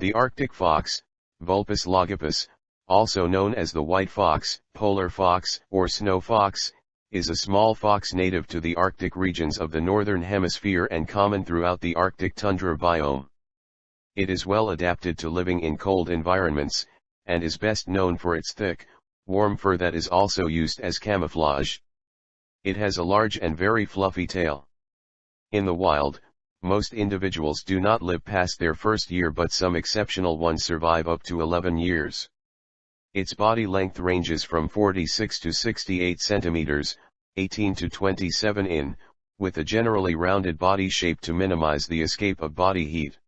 The Arctic fox, Vulpes lagopus, also known as the white fox, polar fox, or snow fox, is a small fox native to the Arctic regions of the northern hemisphere and common throughout the Arctic tundra biome. It is well adapted to living in cold environments, and is best known for its thick, warm fur that is also used as camouflage. It has a large and very fluffy tail. In the wild, most individuals do not live past their first year but some exceptional ones survive up to 11 years. Its body length ranges from 46 to 68 centimeters, 18 to 27 in, with a generally rounded body shape to minimize the escape of body heat.